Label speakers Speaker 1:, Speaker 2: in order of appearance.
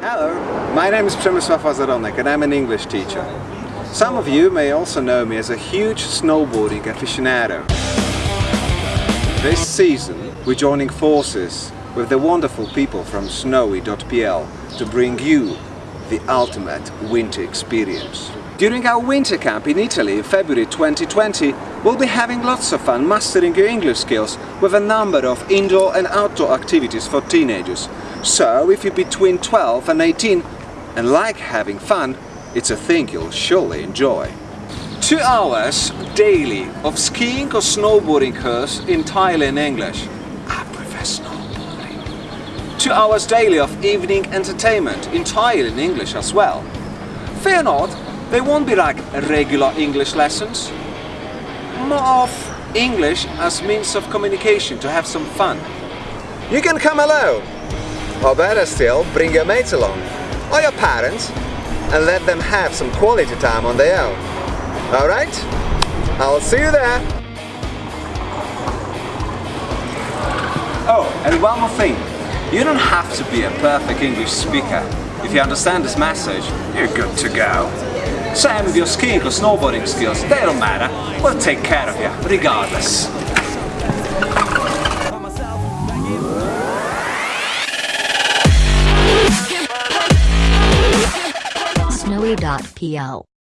Speaker 1: Hello, my name is Przemysław Azaronek and I'm an English teacher. Some of you may also know me as a huge snowboarding aficionado. This season we're joining forces with the wonderful people from snowy.pl to bring you the ultimate winter experience. During our winter camp in Italy in February 2020, we'll be having lots of fun mastering your English skills with a number of indoor and outdoor activities for teenagers. So if you're between 12 and 18 and like having fun, it's a thing you'll surely enjoy. Two hours daily of skiing or snowboarding course entirely in English. I prefer snowboarding. Two hours daily of evening entertainment entirely in English as well. Fear not, they won't be like regular English lessons. More of English as means of communication to have some fun. You can come alone, or better still, bring your mates along, or your parents, and let them have some quality time on their own. Alright? I'll see you there! Oh, and one more thing. You don't have to be a perfect English speaker. If you understand this message, you're good to go. Same with your skiing or snowboarding skills, they don't matter. We'll take care of you, regardless.
Speaker 2: Snowy.pl